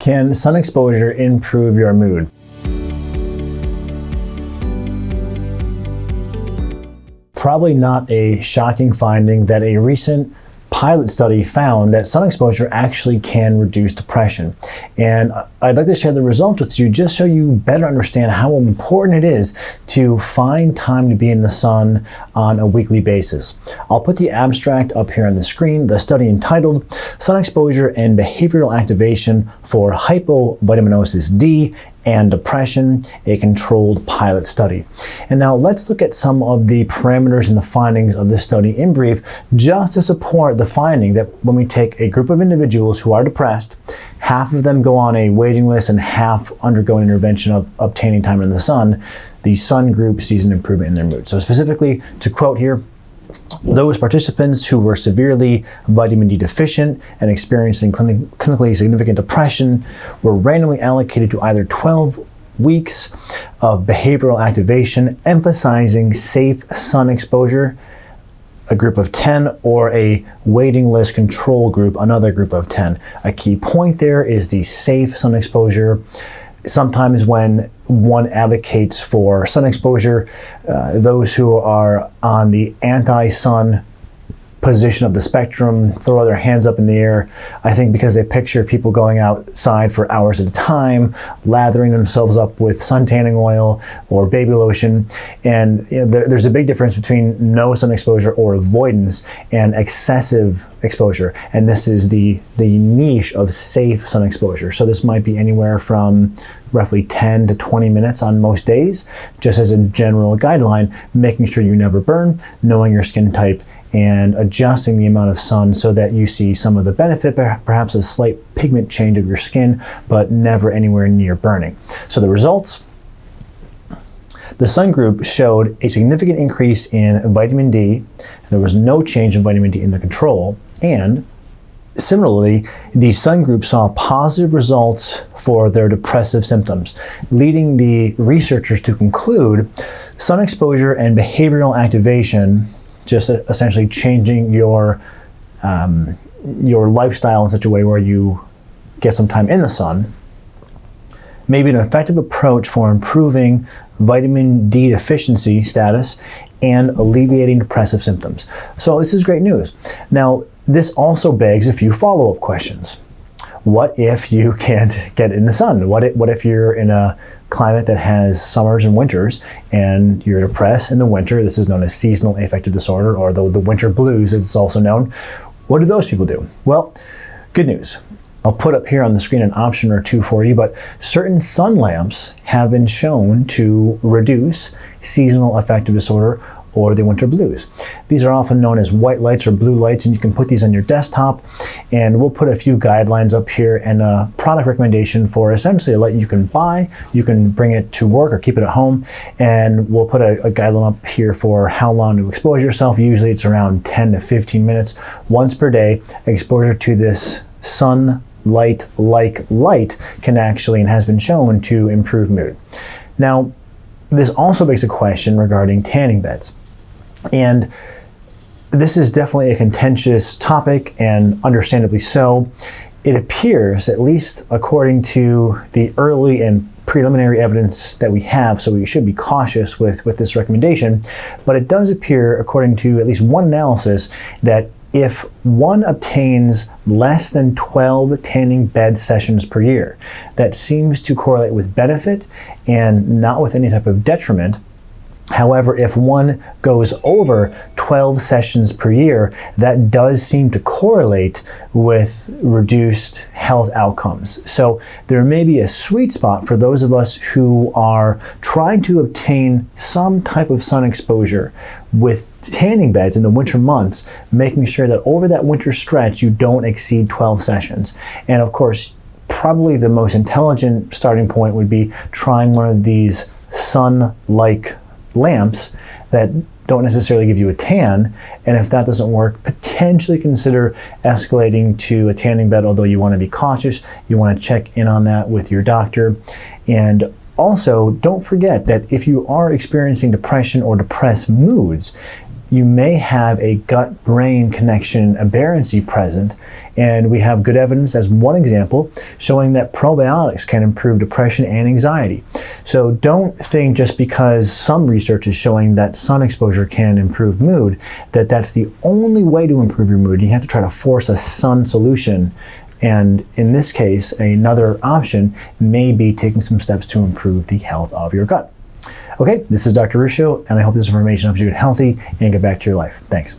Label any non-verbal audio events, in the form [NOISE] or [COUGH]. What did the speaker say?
Can sun exposure improve your mood? Probably not a shocking finding that a recent pilot study found that sun exposure actually can reduce depression. And I'd like to share the results with you just so you better understand how important it is to find time to be in the sun on a weekly basis. I'll put the abstract up here on the screen, the study entitled Sun Exposure and Behavioral Activation for Hypovitaminosis D and depression, a controlled pilot study. And now let's look at some of the parameters and the findings of this study in brief, just to support the finding that when we take a group of individuals who are depressed, half of them go on a waiting list and half undergo an intervention of obtaining time in the sun, the sun group sees an improvement in their mood. So specifically, to quote here, those participants who were severely vitamin D deficient and experiencing clinically significant depression were randomly allocated to either 12 weeks of behavioral activation emphasizing safe sun exposure, a group of 10, or a waiting list control group, another group of 10. A key point there is the safe sun exposure sometimes when one advocates for sun exposure, uh, those who are on the anti-sun position of the spectrum, throw their hands up in the air. I think because they picture people going outside for hours at a time, lathering themselves up with sun tanning oil or baby lotion. And you know, there, there's a big difference between no sun exposure or avoidance and excessive exposure. And this is the, the niche of safe sun exposure. So this might be anywhere from roughly 10 to 20 minutes on most days, just as a general guideline, making sure you never burn, knowing your skin type, and adjusting the amount of sun so that you see some of the benefit, perhaps a slight pigment change of your skin, but never anywhere near burning. So the results, the sun group showed a significant increase in vitamin D. There was no change in vitamin D in the control. And similarly, the sun group saw positive results for their depressive symptoms, leading the researchers to conclude sun exposure and behavioral activation just essentially changing your um, your lifestyle in such a way where you get some time in the sun may be an effective approach for improving vitamin D deficiency status and alleviating depressive symptoms. So this is great news. Now, this also begs a few follow-up questions. What if you [LAUGHS] can't get in the sun? What if, what if you're in a climate that has summers and winters and you're depressed in the winter. This is known as seasonal affective disorder or the, the winter blues as it's also known. What do those people do? Well, good news. I'll put up here on the screen an option or two for you, but certain sun lamps have been shown to reduce seasonal affective disorder or the winter blues. These are often known as white lights or blue lights and you can put these on your desktop and we'll put a few guidelines up here and a product recommendation for essentially a light you can buy, you can bring it to work or keep it at home and we'll put a, a guideline up here for how long to expose yourself. Usually it's around 10 to 15 minutes once per day. Exposure to this sun light like light can actually and has been shown to improve mood. Now, this also begs a question regarding tanning beds. And this is definitely a contentious topic and understandably so. It appears, at least according to the early and preliminary evidence that we have, so we should be cautious with, with this recommendation, but it does appear, according to at least one analysis, that if one obtains less than 12 tanning bed sessions per year, that seems to correlate with benefit and not with any type of detriment However, if one goes over 12 sessions per year, that does seem to correlate with reduced health outcomes. So there may be a sweet spot for those of us who are trying to obtain some type of sun exposure with tanning beds in the winter months, making sure that over that winter stretch you don't exceed 12 sessions. And of course, probably the most intelligent starting point would be trying one of these sun-like lamps that don't necessarily give you a tan. And if that doesn't work, potentially consider escalating to a tanning bed, although you want to be cautious. You want to check in on that with your doctor. And also, don't forget that if you are experiencing depression or depressed moods, you may have a gut brain connection aberrancy present. And we have good evidence, as one example, showing that probiotics can improve depression and anxiety. So don't think just because some research is showing that sun exposure can improve mood, that that's the only way to improve your mood. You have to try to force a sun solution and in this case, another option may be taking some steps to improve the health of your gut. Okay, this is Dr. Ruscio, and I hope this information helps you get healthy and get back to your life. Thanks.